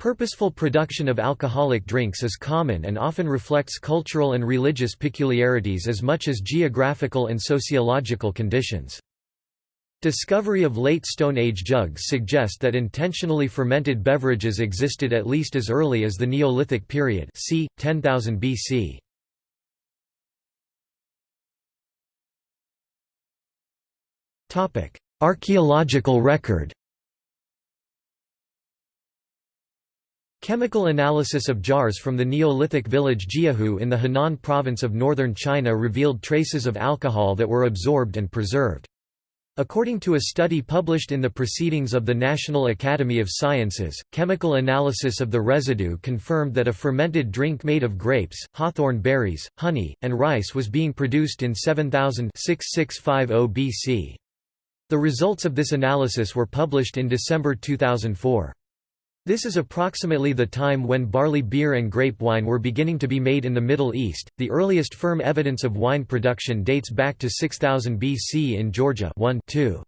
Purposeful production of alcoholic drinks is common and often reflects cultural and religious peculiarities as much as geographical and sociological conditions. Discovery of late Stone Age jugs suggest that intentionally fermented beverages existed at least as early as the Neolithic period c. 10,000 BC. Archaeological record Chemical analysis of jars from the Neolithic village Jiahu in the Henan province of northern China revealed traces of alcohol that were absorbed and preserved. According to a study published in the Proceedings of the National Academy of Sciences, chemical analysis of the residue confirmed that a fermented drink made of grapes, hawthorn berries, honey, and rice was being produced in 7000 BC. The results of this analysis were published in December 2004. This is approximately the time when barley beer and grape wine were beginning to be made in the Middle East. The earliest firm evidence of wine production dates back to 6000 BC in Georgia 1 2.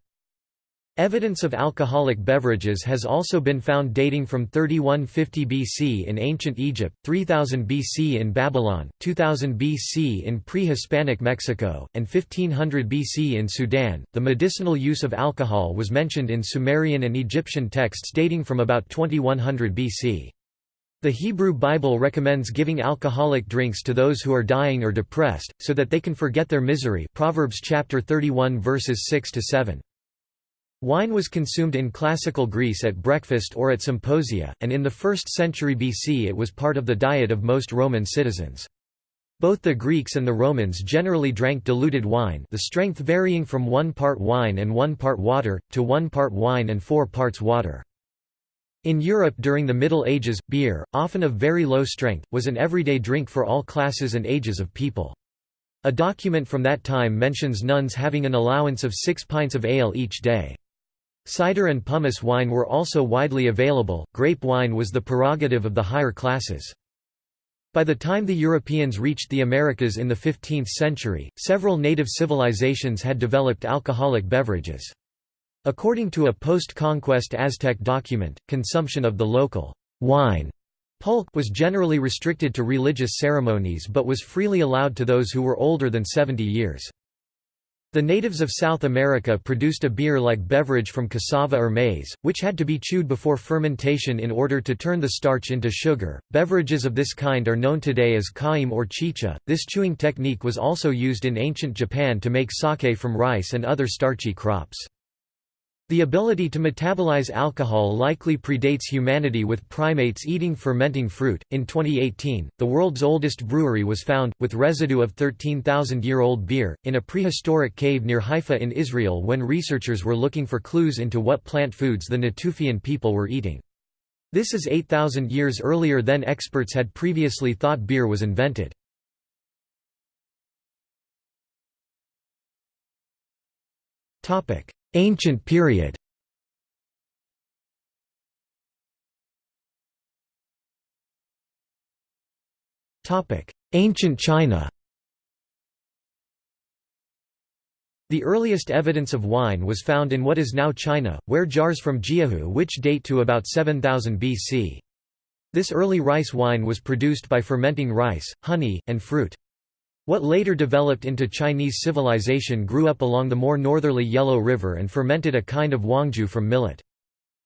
Evidence of alcoholic beverages has also been found dating from 3150 BC in ancient Egypt, 3000 BC in Babylon, 2000 BC in pre-Hispanic Mexico, and 1500 BC in Sudan. The medicinal use of alcohol was mentioned in Sumerian and Egyptian texts dating from about 2100 BC. The Hebrew Bible recommends giving alcoholic drinks to those who are dying or depressed, so that they can forget their misery Proverbs chapter 31 verses 6 to 7. Wine was consumed in classical Greece at breakfast or at symposia, and in the 1st century BC it was part of the diet of most Roman citizens. Both the Greeks and the Romans generally drank diluted wine the strength varying from 1 part wine and 1 part water, to 1 part wine and 4 parts water. In Europe during the Middle Ages, beer, often of very low strength, was an everyday drink for all classes and ages of people. A document from that time mentions nuns having an allowance of six pints of ale each day. Cider and pumice wine were also widely available, grape wine was the prerogative of the higher classes. By the time the Europeans reached the Americas in the 15th century, several native civilizations had developed alcoholic beverages. According to a post-conquest Aztec document, consumption of the local wine pulque was generally restricted to religious ceremonies but was freely allowed to those who were older than 70 years. The natives of South America produced a beer-like beverage from cassava or maize, which had to be chewed before fermentation in order to turn the starch into sugar. Beverages of this kind are known today as cauim or chicha. This chewing technique was also used in ancient Japan to make sake from rice and other starchy crops. The ability to metabolize alcohol likely predates humanity with primates eating fermenting fruit. In 2018, the world's oldest brewery was found, with residue of 13,000 year old beer, in a prehistoric cave near Haifa in Israel when researchers were looking for clues into what plant foods the Natufian people were eating. This is 8,000 years earlier than experts had previously thought beer was invented. Topic: Ancient period Ancient China The earliest evidence of wine was found in what is now China, where jars from Jiahu which date to about 7000 BC. This early rice wine was produced by fermenting rice, honey, and fruit. What later developed into Chinese civilization grew up along the more northerly Yellow River and fermented a kind of huangjiu from millet.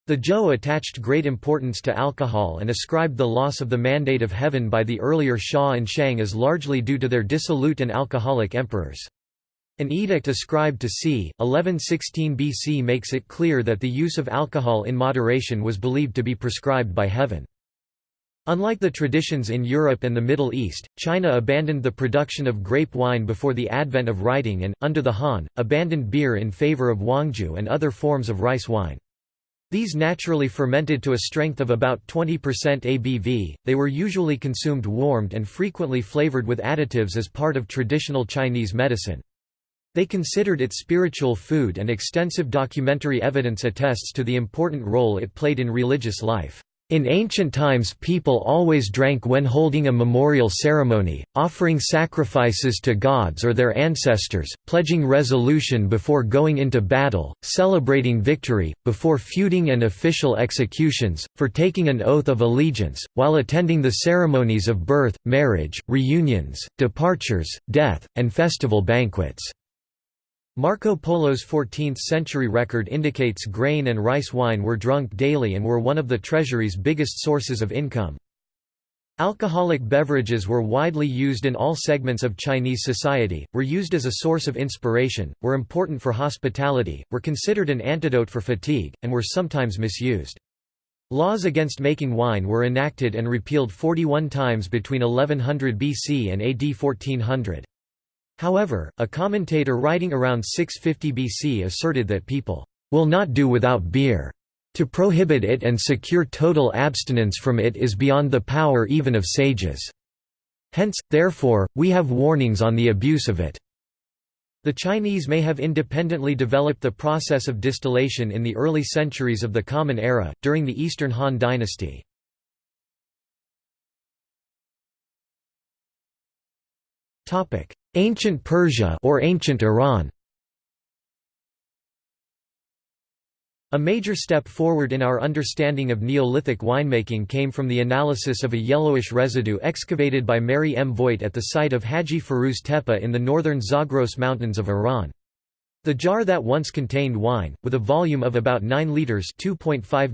The Zhou attached great importance to alcohol and ascribed the loss of the Mandate of Heaven by the earlier Xia and Shang as largely due to their dissolute and alcoholic emperors. An edict ascribed to c. 1116 BC makes it clear that the use of alcohol in moderation was believed to be prescribed by heaven. Unlike the traditions in Europe and the Middle East, China abandoned the production of grape wine before the advent of writing and, under the Han, abandoned beer in favor of huangjiu and other forms of rice wine. These naturally fermented to a strength of about 20% ABV, they were usually consumed warmed and frequently flavored with additives as part of traditional Chinese medicine. They considered it spiritual food and extensive documentary evidence attests to the important role it played in religious life. In ancient times people always drank when holding a memorial ceremony, offering sacrifices to gods or their ancestors, pledging resolution before going into battle, celebrating victory, before feuding and official executions, for taking an oath of allegiance, while attending the ceremonies of birth, marriage, reunions, departures, death, and festival banquets. Marco Polo's 14th-century record indicates grain and rice wine were drunk daily and were one of the treasury's biggest sources of income. Alcoholic beverages were widely used in all segments of Chinese society, were used as a source of inspiration, were important for hospitality, were considered an antidote for fatigue, and were sometimes misused. Laws against making wine were enacted and repealed 41 times between 1100 BC and AD 1400. However, a commentator writing around 650 BC asserted that people will not do without beer. To prohibit it and secure total abstinence from it is beyond the power even of sages. Hence, therefore, we have warnings on the abuse of it. The Chinese may have independently developed the process of distillation in the early centuries of the Common Era, during the Eastern Han dynasty. Ancient Persia or ancient Iran A major step forward in our understanding of Neolithic winemaking came from the analysis of a yellowish residue excavated by Mary M. Voigt at the site of Haji Firuz Tepe in the northern Zagros Mountains of Iran. The jar that once contained wine, with a volume of about 9 litres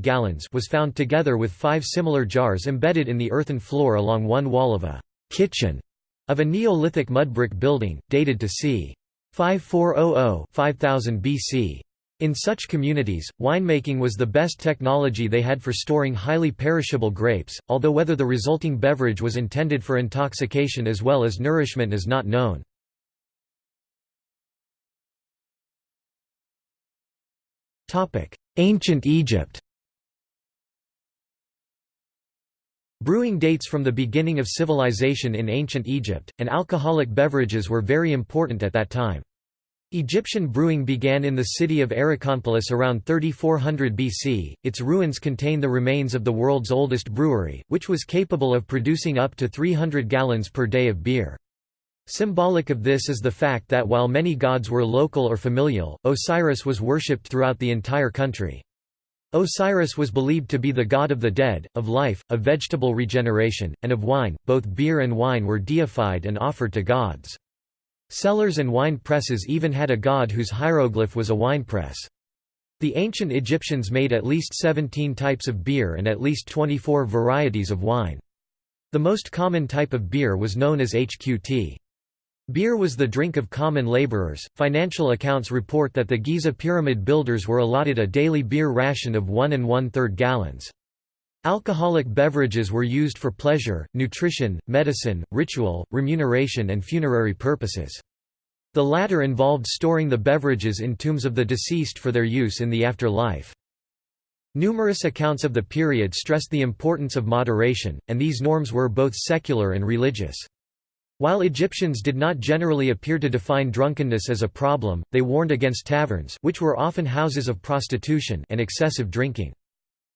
gallons was found together with five similar jars embedded in the earthen floor along one wall of a kitchen of a Neolithic mudbrick building, dated to c. 5400–5000 BC. In such communities, winemaking was the best technology they had for storing highly perishable grapes, although whether the resulting beverage was intended for intoxication as well as nourishment is not known. Ancient Egypt Brewing dates from the beginning of civilization in ancient Egypt, and alcoholic beverages were very important at that time. Egyptian brewing began in the city of Hierakonpolis around 3400 BC. Its ruins contain the remains of the world's oldest brewery, which was capable of producing up to 300 gallons per day of beer. Symbolic of this is the fact that while many gods were local or familial, Osiris was worshipped throughout the entire country. Osiris was believed to be the god of the dead, of life, of vegetable regeneration, and of wine. Both beer and wine were deified and offered to gods. Cellars and wine presses even had a god whose hieroglyph was a winepress. The ancient Egyptians made at least 17 types of beer and at least 24 varieties of wine. The most common type of beer was known as HQT. Beer was the drink of common laborers. Financial accounts report that the Giza pyramid builders were allotted a daily beer ration of one and one-third gallons. Alcoholic beverages were used for pleasure, nutrition, medicine, ritual, remuneration and funerary purposes. The latter involved storing the beverages in tombs of the deceased for their use in the afterlife. Numerous accounts of the period stressed the importance of moderation, and these norms were both secular and religious. While Egyptians did not generally appear to define drunkenness as a problem, they warned against taverns which were often houses of prostitution and excessive drinking.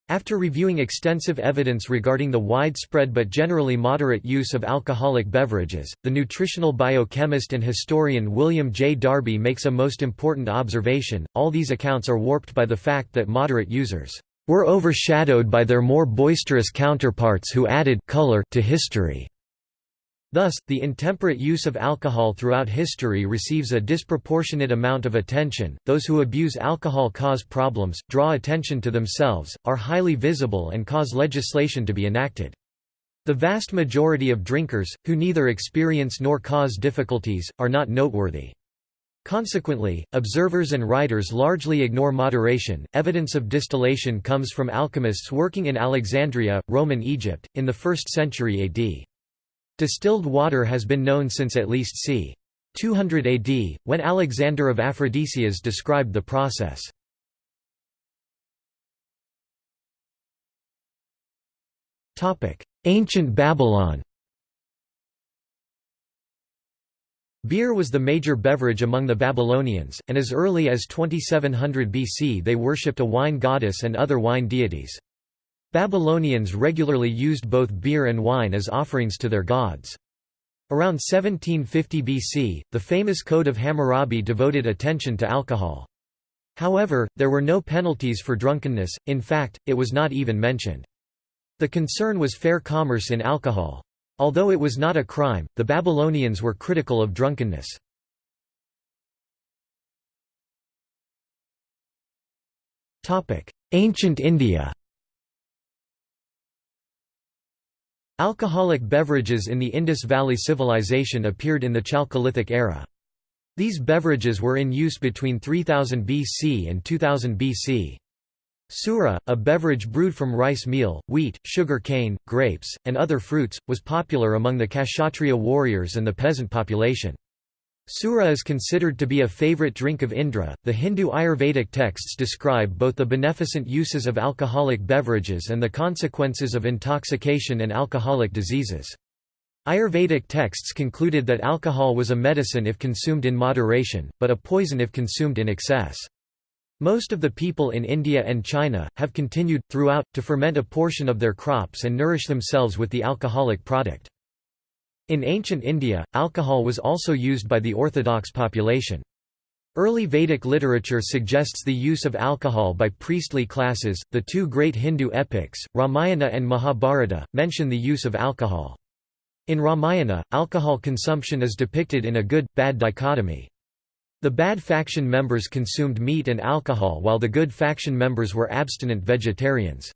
After reviewing extensive evidence regarding the widespread but generally moderate use of alcoholic beverages, the nutritional biochemist and historian William J. Darby makes a most important observation, all these accounts are warped by the fact that moderate users were overshadowed by their more boisterous counterparts who added color to history. Thus, the intemperate use of alcohol throughout history receives a disproportionate amount of attention. Those who abuse alcohol cause problems, draw attention to themselves, are highly visible, and cause legislation to be enacted. The vast majority of drinkers, who neither experience nor cause difficulties, are not noteworthy. Consequently, observers and writers largely ignore moderation. Evidence of distillation comes from alchemists working in Alexandria, Roman Egypt, in the 1st century AD. Distilled water has been known since at least c. 200 AD, when Alexander of Aphrodisias described the process. Ancient Babylon Beer was the major beverage among the Babylonians, and as early as 2700 BC they worshipped a wine goddess and other wine deities. Babylonians regularly used both beer and wine as offerings to their gods. Around 1750 BC, the famous Code of Hammurabi devoted attention to alcohol. However, there were no penalties for drunkenness, in fact, it was not even mentioned. The concern was fair commerce in alcohol. Although it was not a crime, the Babylonians were critical of drunkenness. Ancient India Alcoholic beverages in the Indus Valley Civilization appeared in the Chalcolithic era. These beverages were in use between 3000 BC and 2000 BC. Sura, a beverage brewed from rice meal, wheat, sugar cane, grapes, and other fruits, was popular among the Kshatriya warriors and the peasant population. Sura is considered to be a favorite drink of Indra. The Hindu Ayurvedic texts describe both the beneficent uses of alcoholic beverages and the consequences of intoxication and alcoholic diseases. Ayurvedic texts concluded that alcohol was a medicine if consumed in moderation, but a poison if consumed in excess. Most of the people in India and China, have continued, throughout, to ferment a portion of their crops and nourish themselves with the alcoholic product. In ancient India, alcohol was also used by the orthodox population. Early Vedic literature suggests the use of alcohol by priestly classes. The two great Hindu epics, Ramayana and Mahabharata, mention the use of alcohol. In Ramayana, alcohol consumption is depicted in a good bad dichotomy. The bad faction members consumed meat and alcohol while the good faction members were abstinent vegetarians.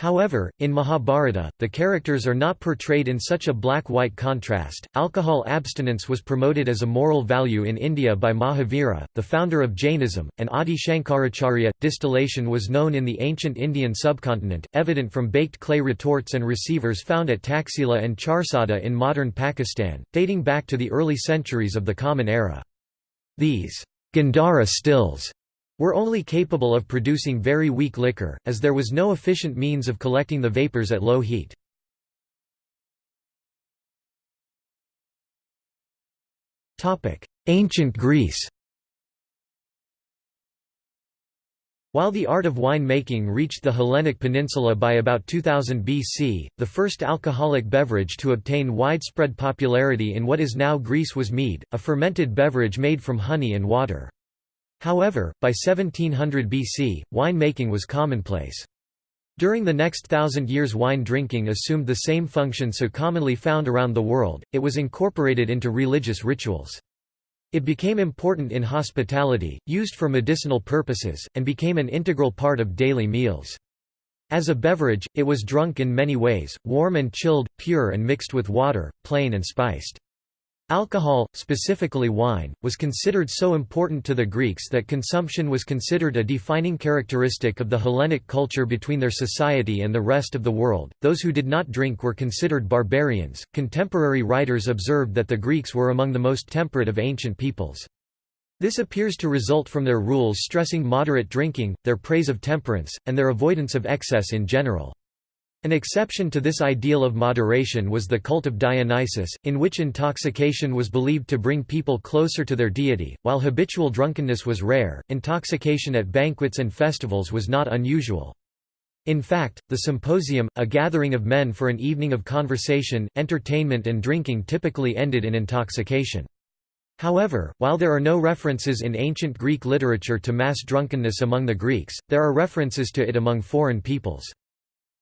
However, in Mahabharata, the characters are not portrayed in such a black-white contrast. Alcohol abstinence was promoted as a moral value in India by Mahavira, the founder of Jainism, and Adi Shankaracharya. Distillation was known in the ancient Indian subcontinent, evident from baked clay retorts and receivers found at Taxila and Charsadda in modern Pakistan, dating back to the early centuries of the Common Era. These Gandhara stills were only capable of producing very weak liquor, as there was no efficient means of collecting the vapors at low heat. Ancient Greece While the art of wine-making reached the Hellenic peninsula by about 2000 BC, the first alcoholic beverage to obtain widespread popularity in what is now Greece was mead, a fermented beverage made from honey and water. However, by 1700 BC, wine-making was commonplace. During the next thousand years wine drinking assumed the same function so commonly found around the world, it was incorporated into religious rituals. It became important in hospitality, used for medicinal purposes, and became an integral part of daily meals. As a beverage, it was drunk in many ways, warm and chilled, pure and mixed with water, plain and spiced. Alcohol, specifically wine, was considered so important to the Greeks that consumption was considered a defining characteristic of the Hellenic culture between their society and the rest of the world. Those who did not drink were considered barbarians. Contemporary writers observed that the Greeks were among the most temperate of ancient peoples. This appears to result from their rules stressing moderate drinking, their praise of temperance, and their avoidance of excess in general. An exception to this ideal of moderation was the cult of Dionysus, in which intoxication was believed to bring people closer to their deity. While habitual drunkenness was rare, intoxication at banquets and festivals was not unusual. In fact, the symposium, a gathering of men for an evening of conversation, entertainment and drinking typically ended in intoxication. However, while there are no references in ancient Greek literature to mass drunkenness among the Greeks, there are references to it among foreign peoples.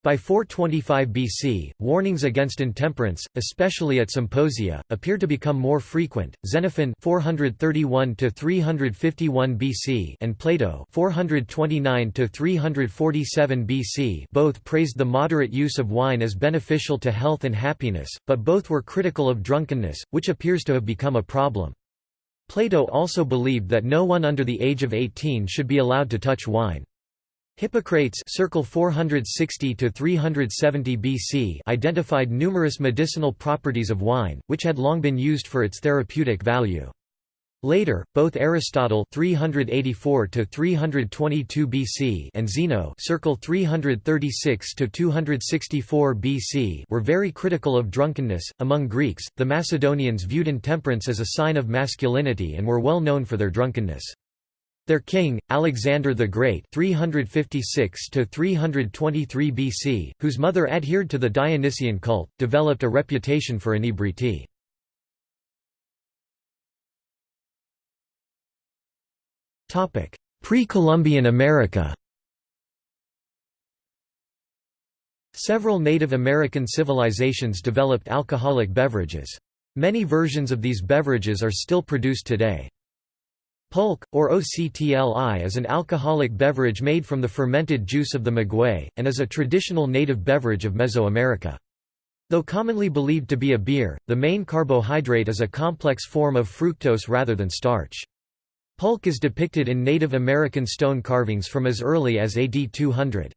By 425 BC, warnings against intemperance, especially at symposia, appear to become more frequent. Xenophon 431 to 351 BC and Plato 429 to 347 BC both praised the moderate use of wine as beneficial to health and happiness, but both were critical of drunkenness, which appears to have become a problem. Plato also believed that no one under the age of 18 should be allowed to touch wine. Hippocrates circle 460 to 370 BC identified numerous medicinal properties of wine, which had long been used for its therapeutic value. Later, both Aristotle 384 to 322 BC and Zeno circle 336 to 264 BC were very critical of drunkenness. Among Greeks, the Macedonians viewed intemperance as a sign of masculinity and were well known for their drunkenness. Their king, Alexander the Great 356 BC, whose mother adhered to the Dionysian cult, developed a reputation for inebriety. Pre-Columbian America Several Native American civilizations developed alcoholic beverages. Many versions of these beverages are still produced today. Pulque, or OCTLI is an alcoholic beverage made from the fermented juice of the maguey, and is a traditional native beverage of Mesoamerica. Though commonly believed to be a beer, the main carbohydrate is a complex form of fructose rather than starch. Pulque is depicted in Native American stone carvings from as early as AD 200.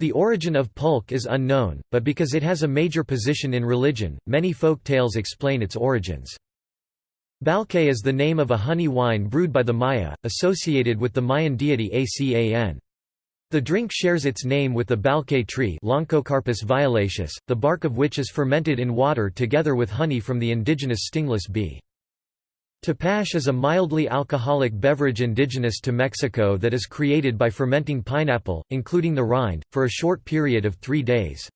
The origin of pulque is unknown, but because it has a major position in religion, many folk tales explain its origins. Balché is the name of a honey wine brewed by the Maya, associated with the Mayan deity Acan. The drink shares its name with the balché tree violaceus, the bark of which is fermented in water together with honey from the indigenous stingless bee. Tepache is a mildly alcoholic beverage indigenous to Mexico that is created by fermenting pineapple, including the rind, for a short period of three days.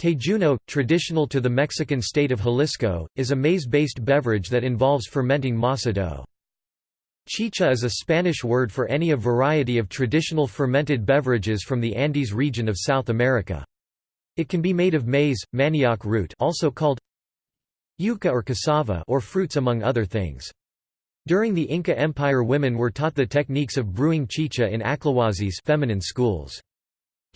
Tejuino, traditional to the Mexican state of Jalisco, is a maize-based beverage that involves fermenting masa dough. Chicha is a Spanish word for any of variety of traditional fermented beverages from the Andes region of South America. It can be made of maize, manioc root also called yuca or cassava or fruits among other things. During the Inca Empire women were taught the techniques of brewing chicha in acllahuasis feminine schools.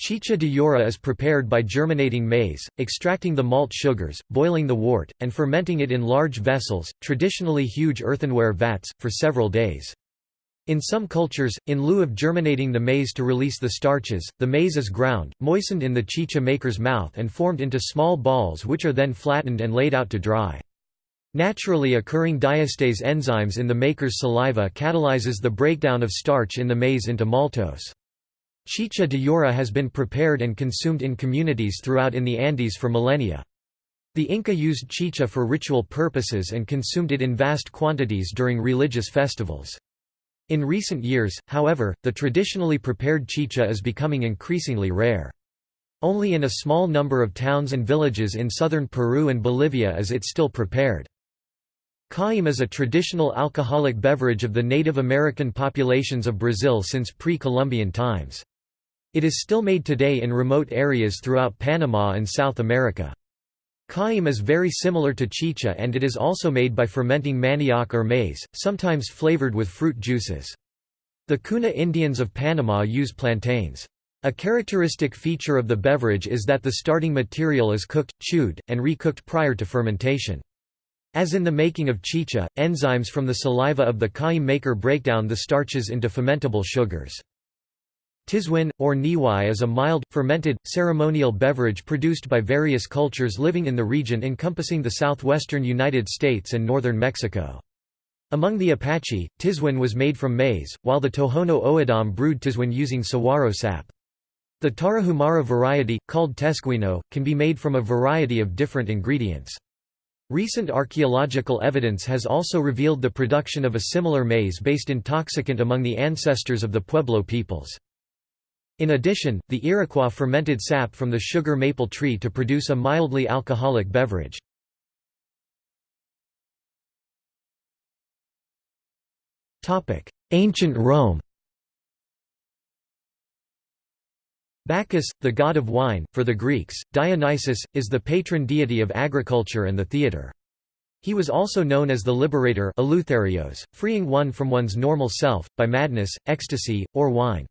Chicha de jora is prepared by germinating maize, extracting the malt sugars, boiling the wort, and fermenting it in large vessels, traditionally huge earthenware vats, for several days. In some cultures, in lieu of germinating the maize to release the starches, the maize is ground, moistened in the chicha maker's mouth and formed into small balls which are then flattened and laid out to dry. Naturally occurring diastase enzymes in the maker's saliva catalyzes the breakdown of starch in the maize into maltose. Chicha de jora has been prepared and consumed in communities throughout in the Andes for millennia. The Inca used chicha for ritual purposes and consumed it in vast quantities during religious festivals. In recent years, however, the traditionally prepared chicha is becoming increasingly rare. Only in a small number of towns and villages in southern Peru and Bolivia is it still prepared. Cauim is a traditional alcoholic beverage of the Native American populations of Brazil since pre-Columbian times. It is still made today in remote areas throughout Panama and South America. Cauim is very similar to chicha and it is also made by fermenting manioc or maize, sometimes flavored with fruit juices. The Kuna Indians of Panama use plantains. A characteristic feature of the beverage is that the starting material is cooked, chewed, and recooked prior to fermentation. As in the making of chicha, enzymes from the saliva of the cauim maker break down the starches into fermentable sugars. Tiswin, or niwai is a mild, fermented, ceremonial beverage produced by various cultures living in the region encompassing the southwestern United States and northern Mexico. Among the Apache, tiswin was made from maize, while the Tohono O'odham brewed tiswin using saguaro sap. The Tarahumara variety, called tesquino, can be made from a variety of different ingredients. Recent archaeological evidence has also revealed the production of a similar maize-based intoxicant among the ancestors of the Pueblo peoples. In addition, the Iroquois fermented sap from the sugar maple tree to produce a mildly alcoholic beverage. Ancient Rome Bacchus, the god of wine, for the Greeks, Dionysus, is the patron deity of agriculture and the theatre. He was also known as the liberator Eleutherios, freeing one from one's normal self, by madness, ecstasy, or wine.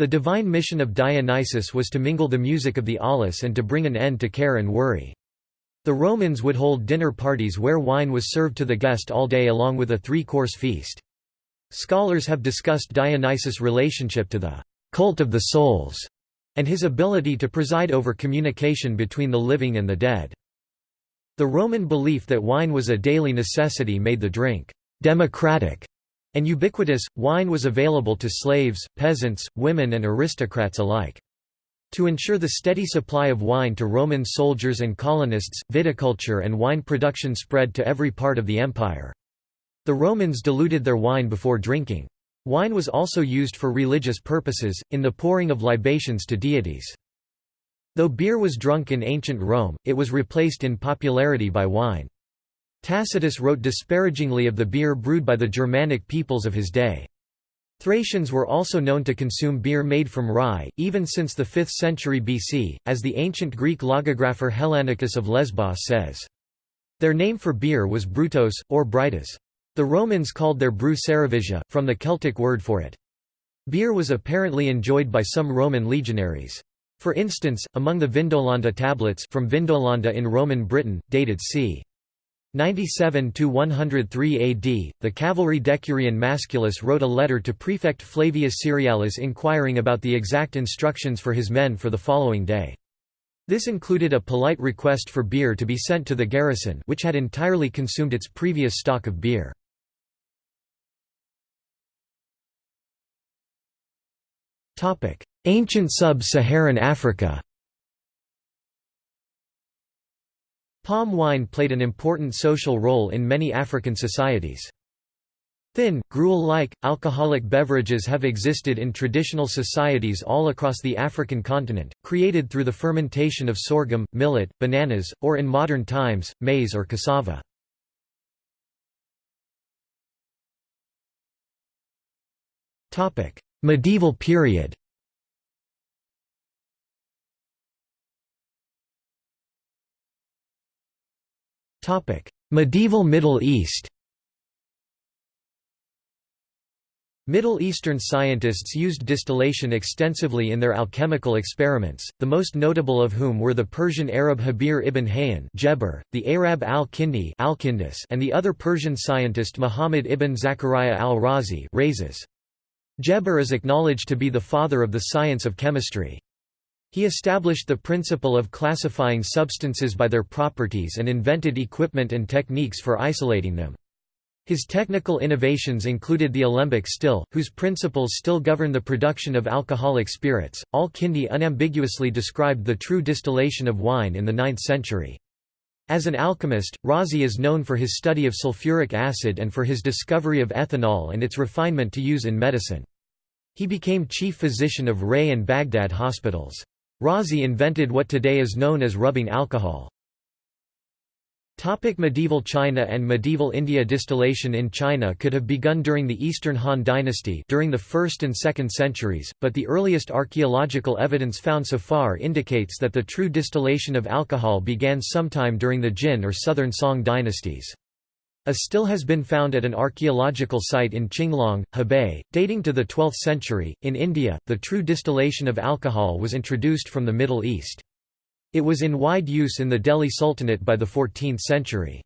The divine mission of Dionysus was to mingle the music of the aulos and to bring an end to care and worry. The Romans would hold dinner parties where wine was served to the guest all day along with a three-course feast. Scholars have discussed Dionysus' relationship to the cult of the souls and his ability to preside over communication between the living and the dead. The Roman belief that wine was a daily necessity made the drink democratic and ubiquitous, wine was available to slaves, peasants, women and aristocrats alike. To ensure the steady supply of wine to Roman soldiers and colonists, viticulture and wine production spread to every part of the empire. The Romans diluted their wine before drinking. Wine was also used for religious purposes, in the pouring of libations to deities. Though beer was drunk in ancient Rome, it was replaced in popularity by wine. Tacitus wrote disparagingly of the beer brewed by the Germanic peoples of his day. Thracians were also known to consume beer made from rye, even since the 5th century BC, as the ancient Greek logographer Hellanicus of Lesbos says. Their name for beer was brutos, or britus. The Romans called their brew cerevisia, from the Celtic word for it. Beer was apparently enjoyed by some Roman legionaries. For instance, among the Vindolanda tablets from Vindolanda in Roman Britain, dated c. 97–103 AD, the cavalry decurion Masculus wrote a letter to prefect Flavius Cerealis inquiring about the exact instructions for his men for the following day. This included a polite request for beer to be sent to the garrison which had entirely consumed its previous stock of beer. Ancient sub-Saharan Africa Palm wine played an important social role in many African societies. Thin, gruel-like, alcoholic beverages have existed in traditional societies all across the African continent, created through the fermentation of sorghum, millet, bananas, or in modern times, maize or cassava. Medieval period Medieval Middle East Middle Eastern scientists used distillation extensively in their alchemical experiments, the most notable of whom were the Persian Arab Jabir ibn Hayyan Geber, the Arab al-Kindi and the other Persian scientist Muhammad ibn Zakaria al-Razi Geber is acknowledged to be the father of the science of chemistry. He established the principle of classifying substances by their properties and invented equipment and techniques for isolating them. His technical innovations included the alembic still, whose principles still govern the production of alcoholic spirits. Al-Kindi unambiguously described the true distillation of wine in the 9th century. As an alchemist, Razi is known for his study of sulfuric acid and for his discovery of ethanol and its refinement to use in medicine. He became chief physician of Ray and Baghdad hospitals. Razi invented what today is known as rubbing alcohol. Topic medieval China and medieval India Distillation in China could have begun during the Eastern Han dynasty during the 1st and 2nd centuries, but the earliest archaeological evidence found so far indicates that the true distillation of alcohol began sometime during the Jin or Southern Song dynasties. A still has been found at an archaeological site in Qinglong, Hebei, dating to the 12th century. In India, the true distillation of alcohol was introduced from the Middle East. It was in wide use in the Delhi Sultanate by the 14th century.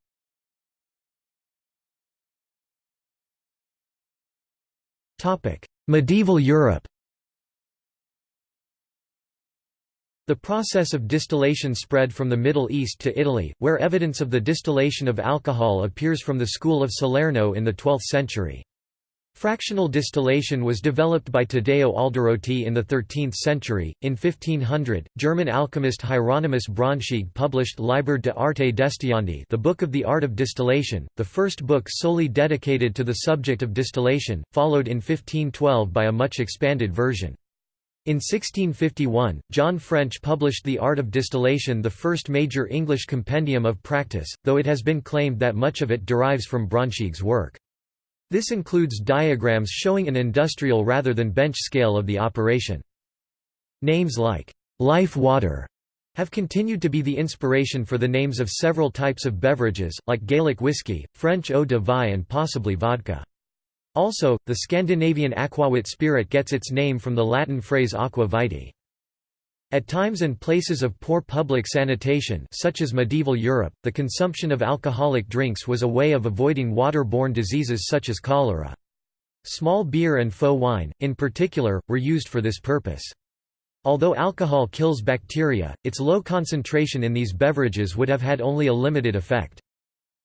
Medieval Europe The process of distillation spread from the Middle East to Italy, where evidence of the distillation of alcohol appears from the school of Salerno in the 12th century. Fractional distillation was developed by Taddeo Alderotti in the 13th century. In 1500, German alchemist Hieronymus Braunschweig published Liber de arte destillandi, the Book of the Art of Distillation, the first book solely dedicated to the subject of distillation, followed in 1512 by a much expanded version. In 1651, John French published The Art of Distillation the first major English compendium of practice, though it has been claimed that much of it derives from Braunschweig's work. This includes diagrams showing an industrial rather than bench scale of the operation. Names like, "'Life Water' have continued to be the inspiration for the names of several types of beverages, like Gaelic whiskey, French eau de vie and possibly vodka. Also, the Scandinavian aquavit spirit gets its name from the Latin phrase aqua vitae. At times and places of poor public sanitation such as medieval Europe, the consumption of alcoholic drinks was a way of avoiding water-borne diseases such as cholera. Small beer and faux wine, in particular, were used for this purpose. Although alcohol kills bacteria, its low concentration in these beverages would have had only a limited effect.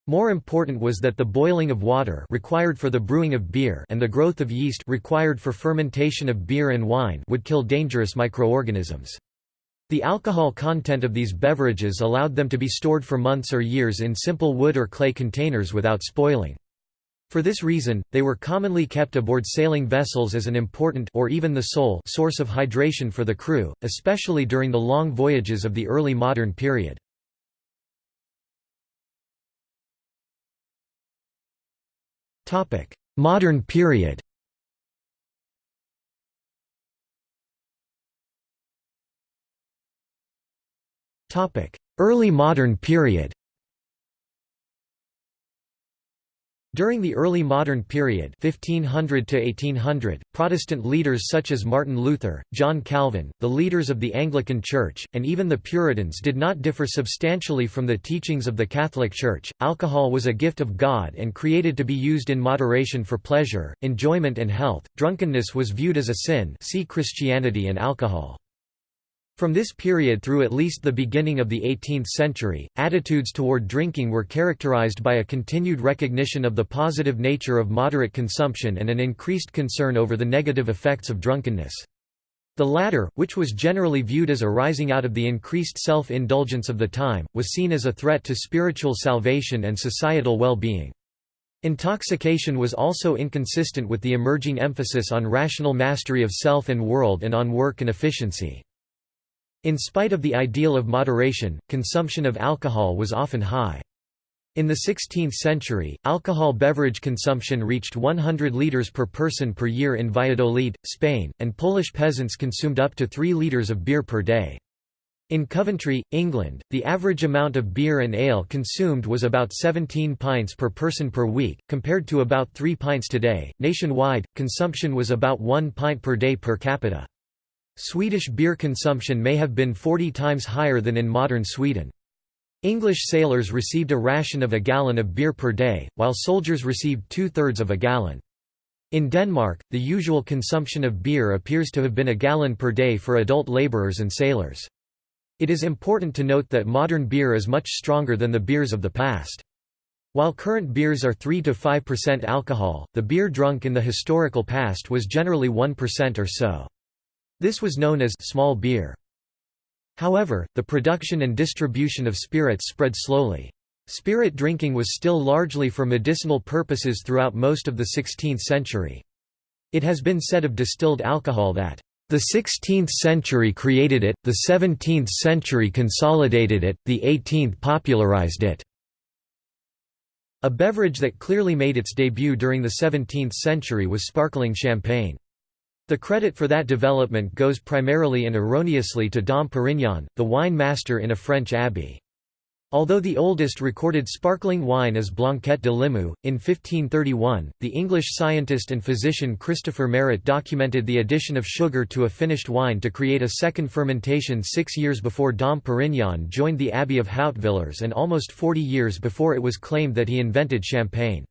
More important was that the boiling of water required for the brewing of beer and the growth of yeast required for fermentation of beer and wine would kill dangerous microorganisms. The alcohol content of these beverages allowed them to be stored for months or years in simple wood or clay containers without spoiling. For this reason, they were commonly kept aboard sailing vessels as an important or even the sole source of hydration for the crew, especially during the long voyages of the early modern period. Modern period. Early modern period During the early modern period 1500 to 1800, Protestant leaders such as Martin Luther, John Calvin, the leaders of the Anglican Church, and even the Puritans did not differ substantially from the teachings of the Catholic Church. Alcohol was a gift of God and created to be used in moderation for pleasure, enjoyment and health. Drunkenness was viewed as a sin. See Christianity and alcohol. From this period through at least the beginning of the 18th century, attitudes toward drinking were characterized by a continued recognition of the positive nature of moderate consumption and an increased concern over the negative effects of drunkenness. The latter, which was generally viewed as arising out of the increased self-indulgence of the time, was seen as a threat to spiritual salvation and societal well-being. Intoxication was also inconsistent with the emerging emphasis on rational mastery of self and world and on work and efficiency. In spite of the ideal of moderation, consumption of alcohol was often high. In the 16th century, alcohol beverage consumption reached 100 litres per person per year in Valladolid, Spain, and Polish peasants consumed up to 3 litres of beer per day. In Coventry, England, the average amount of beer and ale consumed was about 17 pints per person per week, compared to about 3 pints today. Nationwide, consumption was about 1 pint per day per capita. Swedish beer consumption may have been 40 times higher than in modern Sweden. English sailors received a ration of a gallon of beer per day, while soldiers received two-thirds of a gallon. In Denmark, the usual consumption of beer appears to have been a gallon per day for adult laborers and sailors. It is important to note that modern beer is much stronger than the beers of the past. While current beers are 3 to 5% alcohol, the beer drunk in the historical past was generally 1% or so. This was known as small beer. However, the production and distribution of spirits spread slowly. Spirit drinking was still largely for medicinal purposes throughout most of the 16th century. It has been said of distilled alcohol that, "...the 16th century created it, the 17th century consolidated it, the 18th popularized it." A beverage that clearly made its debut during the 17th century was sparkling champagne. The credit for that development goes primarily and erroneously to Dom Perignon, the wine master in a French abbey. Although the oldest recorded sparkling wine is Blanquette de Limoux, in 1531, the English scientist and physician Christopher Merret documented the addition of sugar to a finished wine to create a second fermentation six years before Dom Perignon joined the Abbey of Hautvillers and almost forty years before it was claimed that he invented champagne.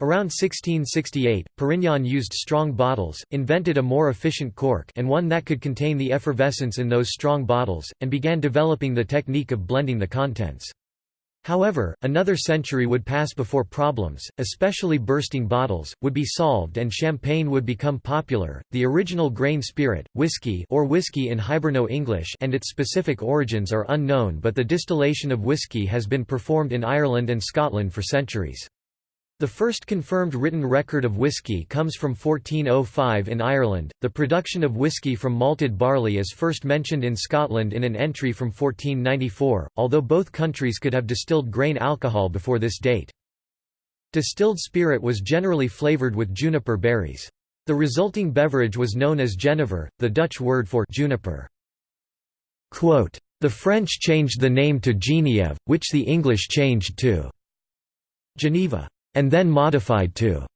Around 1668, Perignon used strong bottles, invented a more efficient cork and one that could contain the effervescence in those strong bottles, and began developing the technique of blending the contents. However, another century would pass before problems, especially bursting bottles, would be solved and champagne would become popular. The original grain spirit, whiskey or whiskey in Hiberno English and its specific origins are unknown, but the distillation of whiskey has been performed in Ireland and Scotland for centuries. The first confirmed written record of whisky comes from 1405 in Ireland. The production of whisky from malted barley is first mentioned in Scotland in an entry from 1494, although both countries could have distilled grain alcohol before this date. Distilled spirit was generally flavoured with juniper berries. The resulting beverage was known as genever, the Dutch word for juniper. Quote, the French changed the name to Genièvre, which the English changed to Geneva and then modified to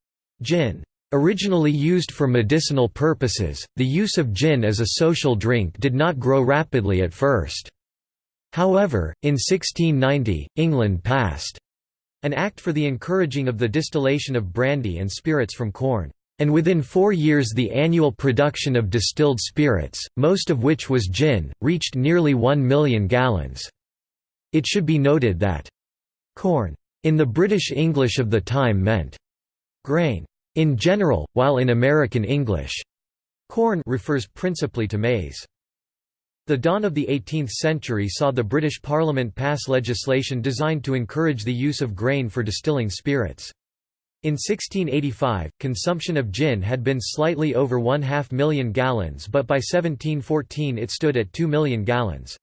gin. Originally used for medicinal purposes, the use of gin as a social drink did not grow rapidly at first. However, in 1690, England passed an act for the encouraging of the distillation of brandy and spirits from corn, and within four years the annual production of distilled spirits, most of which was gin, reached nearly one million gallons. It should be noted that corn in the British English of the time meant grain in general, while in American English, corn refers principally to maize. The dawn of the 18th century saw the British Parliament pass legislation designed to encourage the use of grain for distilling spirits. In 1685, consumption of gin had been slightly over one half million gallons but by 1714 it stood at 2 million gallons.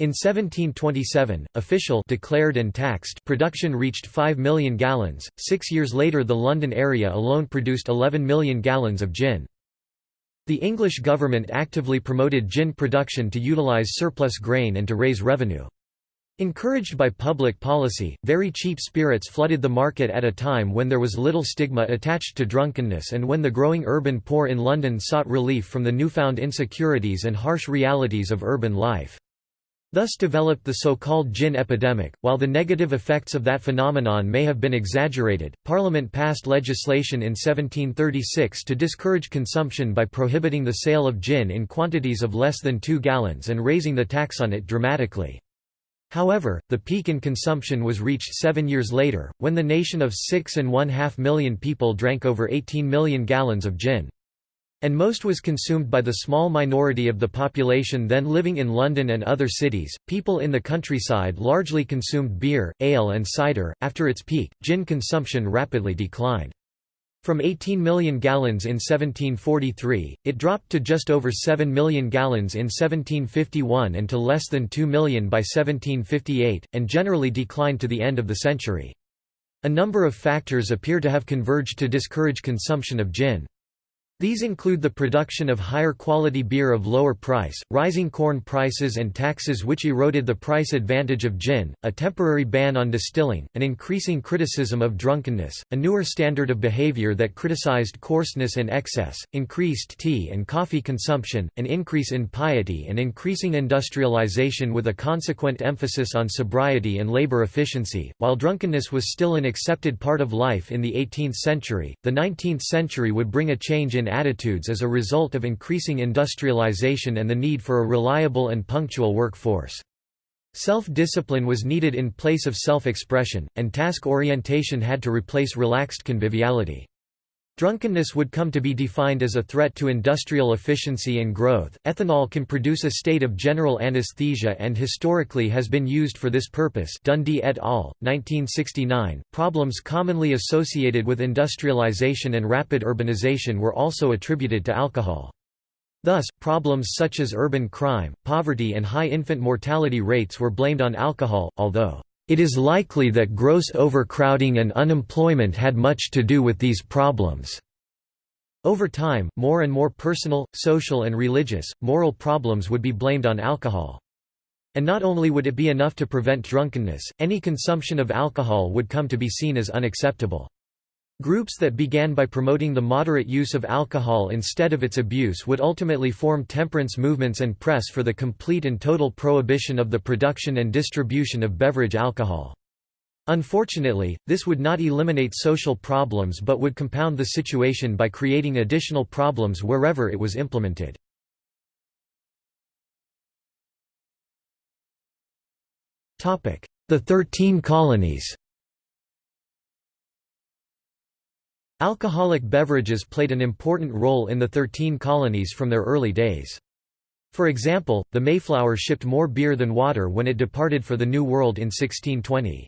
In 1727, official declared and taxed production reached 5 million gallons. Six years later, the London area alone produced 11 million gallons of gin. The English government actively promoted gin production to utilise surplus grain and to raise revenue. Encouraged by public policy, very cheap spirits flooded the market at a time when there was little stigma attached to drunkenness and when the growing urban poor in London sought relief from the newfound insecurities and harsh realities of urban life. Thus developed the so-called gin epidemic. While the negative effects of that phenomenon may have been exaggerated, Parliament passed legislation in 1736 to discourage consumption by prohibiting the sale of gin in quantities of less than 2 gallons and raising the tax on it dramatically. However, the peak in consumption was reached seven years later, when the nation of six and one-half million people drank over 18 million gallons of gin. And most was consumed by the small minority of the population then living in London and other cities. People in the countryside largely consumed beer, ale, and cider. After its peak, gin consumption rapidly declined. From 18 million gallons in 1743, it dropped to just over 7 million gallons in 1751 and to less than 2 million by 1758, and generally declined to the end of the century. A number of factors appear to have converged to discourage consumption of gin. These include the production of higher quality beer of lower price, rising corn prices and taxes which eroded the price advantage of gin, a temporary ban on distilling, an increasing criticism of drunkenness, a newer standard of behavior that criticized coarseness and excess, increased tea and coffee consumption, an increase in piety and increasing industrialization with a consequent emphasis on sobriety and labor efficiency. While drunkenness was still an accepted part of life in the 18th century, the 19th century would bring a change in attitudes as a result of increasing industrialization and the need for a reliable and punctual workforce. Self-discipline was needed in place of self-expression, and task orientation had to replace relaxed conviviality. Drunkenness would come to be defined as a threat to industrial efficiency and growth. Ethanol can produce a state of general anesthesia and historically has been used for this purpose. Dundee et al. 1969. Problems commonly associated with industrialization and rapid urbanization were also attributed to alcohol. Thus, problems such as urban crime, poverty, and high infant mortality rates were blamed on alcohol, although it is likely that gross overcrowding and unemployment had much to do with these problems. Over time, more and more personal, social and religious, moral problems would be blamed on alcohol. And not only would it be enough to prevent drunkenness, any consumption of alcohol would come to be seen as unacceptable. Groups that began by promoting the moderate use of alcohol instead of its abuse would ultimately form temperance movements and press for the complete and total prohibition of the production and distribution of beverage alcohol. Unfortunately, this would not eliminate social problems but would compound the situation by creating additional problems wherever it was implemented. The Thirteen Colonies Alcoholic beverages played an important role in the Thirteen Colonies from their early days. For example, the Mayflower shipped more beer than water when it departed for the New World in 1620.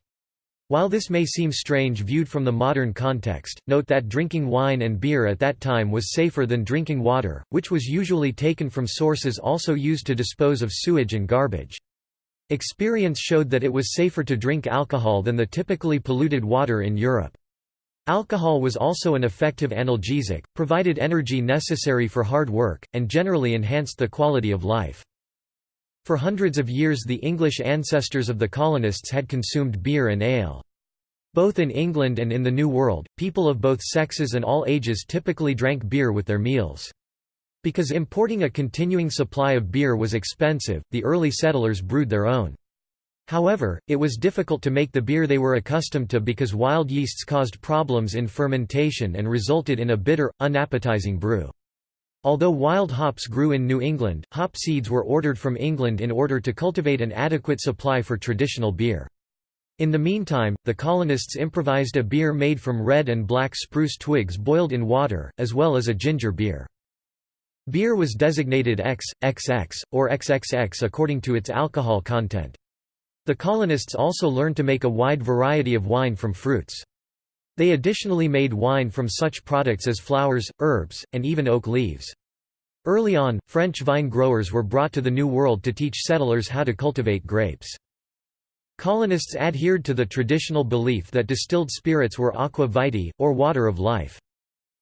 While this may seem strange viewed from the modern context, note that drinking wine and beer at that time was safer than drinking water, which was usually taken from sources also used to dispose of sewage and garbage. Experience showed that it was safer to drink alcohol than the typically polluted water in Europe. Alcohol was also an effective analgesic, provided energy necessary for hard work, and generally enhanced the quality of life. For hundreds of years the English ancestors of the colonists had consumed beer and ale. Both in England and in the New World, people of both sexes and all ages typically drank beer with their meals. Because importing a continuing supply of beer was expensive, the early settlers brewed their own. However, it was difficult to make the beer they were accustomed to because wild yeasts caused problems in fermentation and resulted in a bitter, unappetizing brew. Although wild hops grew in New England, hop seeds were ordered from England in order to cultivate an adequate supply for traditional beer. In the meantime, the colonists improvised a beer made from red and black spruce twigs boiled in water, as well as a ginger beer. Beer was designated X, XX, or XXX according to its alcohol content. The colonists also learned to make a wide variety of wine from fruits. They additionally made wine from such products as flowers, herbs, and even oak leaves. Early on, French vine growers were brought to the New World to teach settlers how to cultivate grapes. Colonists adhered to the traditional belief that distilled spirits were aqua vitae, or water of life.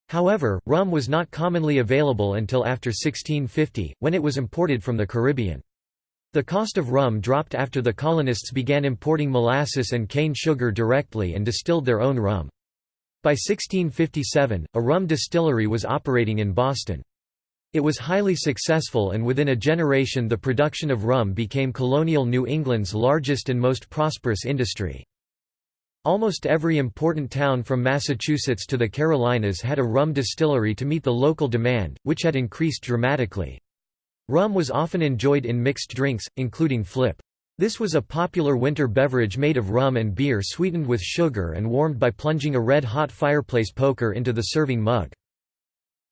However, rum was not commonly available until after 1650, when it was imported from the Caribbean. The cost of rum dropped after the colonists began importing molasses and cane sugar directly and distilled their own rum. By 1657, a rum distillery was operating in Boston. It was highly successful and within a generation the production of rum became colonial New England's largest and most prosperous industry. Almost every important town from Massachusetts to the Carolinas had a rum distillery to meet the local demand, which had increased dramatically. Rum was often enjoyed in mixed drinks, including flip. This was a popular winter beverage made of rum and beer sweetened with sugar and warmed by plunging a red-hot fireplace poker into the serving mug.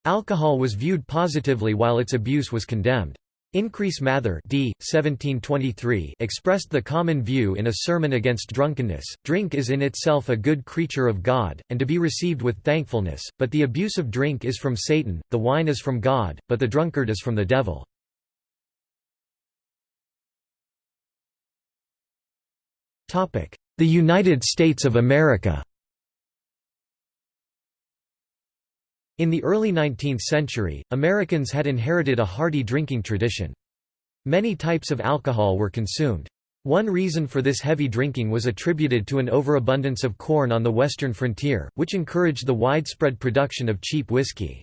Alcohol was viewed positively while its abuse was condemned. Increase Mather d. 1723 expressed the common view in a sermon against drunkenness, drink is in itself a good creature of God, and to be received with thankfulness, but the abuse of drink is from Satan, the wine is from God, but the drunkard is from the devil. The United States of America In the early 19th century, Americans had inherited a hearty drinking tradition. Many types of alcohol were consumed. One reason for this heavy drinking was attributed to an overabundance of corn on the western frontier, which encouraged the widespread production of cheap whiskey.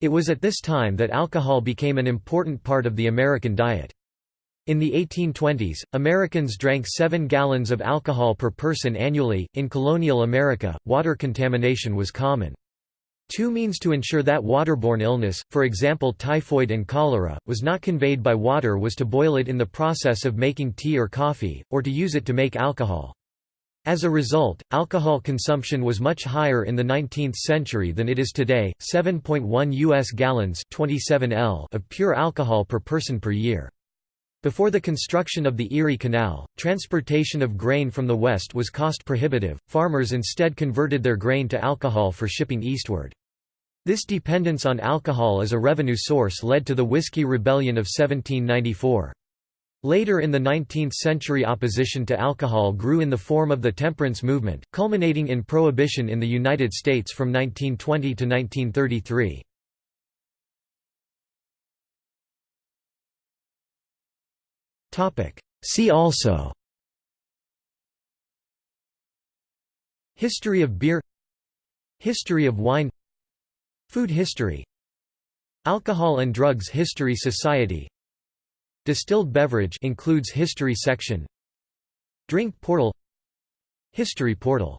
It was at this time that alcohol became an important part of the American diet. In the 1820s, Americans drank 7 gallons of alcohol per person annually. In colonial America, water contamination was common. Two means to ensure that waterborne illness, for example typhoid and cholera, was not conveyed by water was to boil it in the process of making tea or coffee, or to use it to make alcohol. As a result, alcohol consumption was much higher in the 19th century than it is today, 7.1 U.S. gallons 27 L of pure alcohol per person per year. Before the construction of the Erie Canal, transportation of grain from the west was cost prohibitive, farmers instead converted their grain to alcohol for shipping eastward. This dependence on alcohol as a revenue source led to the Whiskey Rebellion of 1794. Later in the 19th century opposition to alcohol grew in the form of the temperance movement, culminating in prohibition in the United States from 1920 to 1933. See also History of beer History of wine Food history Alcohol and Drugs History Society Distilled beverage includes history section. Drink portal History portal